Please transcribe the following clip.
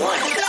muerta.